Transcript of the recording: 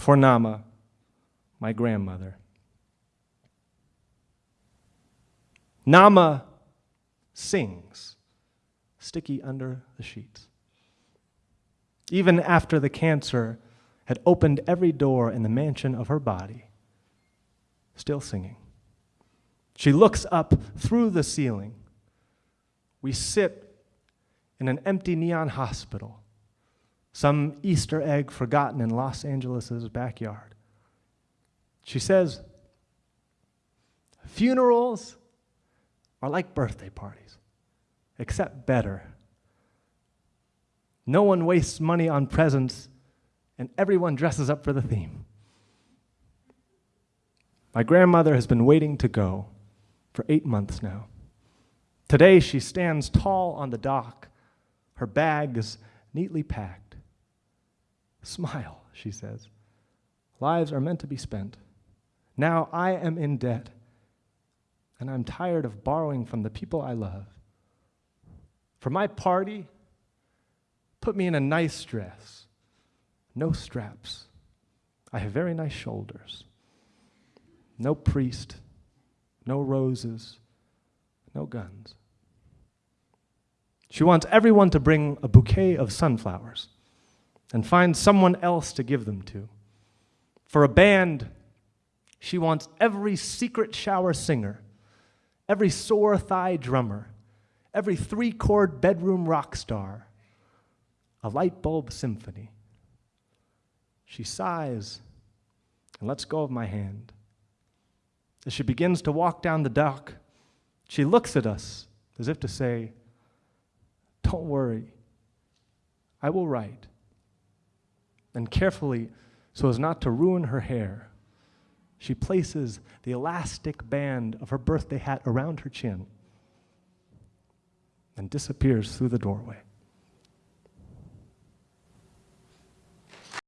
for Nama, my grandmother. Nama sings, sticky under the sheets. Even after the cancer had opened every door in the mansion of her body, still singing. She looks up through the ceiling. We sit in an empty neon hospital, some Easter egg forgotten in Los Angeles' backyard. She says, Funerals are like birthday parties, except better. No one wastes money on presents, and everyone dresses up for the theme. My grandmother has been waiting to go for eight months now. Today she stands tall on the dock, her bags neatly packed. Smile, she says. Lives are meant to be spent. Now I am in debt, and I'm tired of borrowing from the people I love. For my party, put me in a nice dress, no straps. I have very nice shoulders. No priest, no roses, no guns. She wants everyone to bring a bouquet of sunflowers and find someone else to give them to. For a band, she wants every secret shower singer, every sore thigh drummer, every three chord bedroom rock star, a light bulb symphony. She sighs and lets go of my hand. As she begins to walk down the dock, she looks at us as if to say, Don't worry, I will write. And carefully, so as not to ruin her hair, she places the elastic band of her birthday hat around her chin and disappears through the doorway.